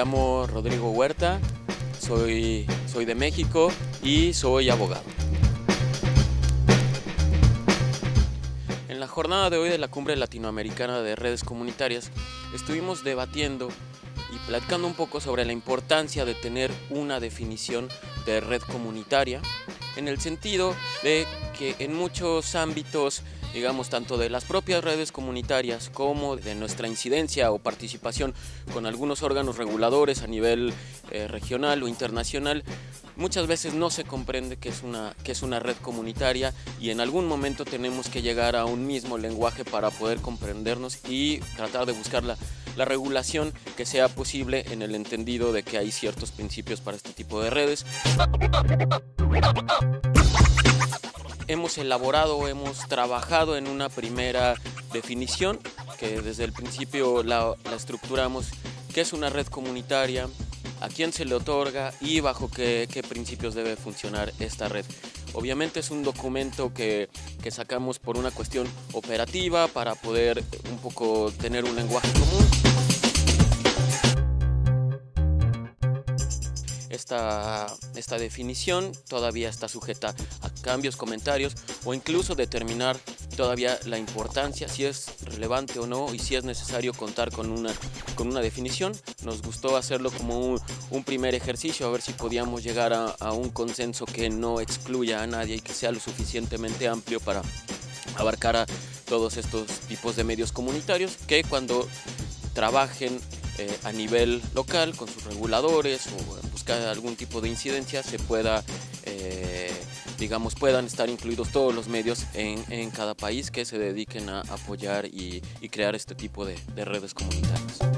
Llamo Rodrigo Huerta, soy, soy de México y soy abogado. En la jornada de hoy de la Cumbre Latinoamericana de Redes Comunitarias estuvimos debatiendo y platicando un poco sobre la importancia de tener una definición de red comunitaria en el sentido de que en muchos ámbitos digamos, tanto de las propias redes comunitarias como de nuestra incidencia o participación con algunos órganos reguladores a nivel eh, regional o internacional, muchas veces no se comprende que es, una, que es una red comunitaria y en algún momento tenemos que llegar a un mismo lenguaje para poder comprendernos y tratar de buscar la, la regulación que sea posible en el entendido de que hay ciertos principios para este tipo de redes hemos elaborado, hemos trabajado en una primera definición que desde el principio la, estructuramos, que es una red comunitaria, a quién se le otorga y bajo qué, principios debe funcionar esta red. Obviamente es un documento que, que, sacamos por una cuestión operativa para poder un poco tener un lenguaje común. Esta, esta definición todavía está sujeta a cambios, comentarios o incluso determinar todavía la importancia, si es relevante o no y si es necesario contar con una, con una definición. Nos gustó hacerlo como un, un primer ejercicio, a ver si podíamos llegar a, a un consenso que no excluya a nadie y que sea lo suficientemente amplio para abarcar a todos estos tipos de medios comunitarios que cuando trabajen eh, a nivel local con sus reguladores o buscar algún tipo de incidencia se pueda, eh, digamos, puedan estar incluidos todos los medios en, cada país que se dediquen a apoyar y, crear este tipo de redes comunitarias.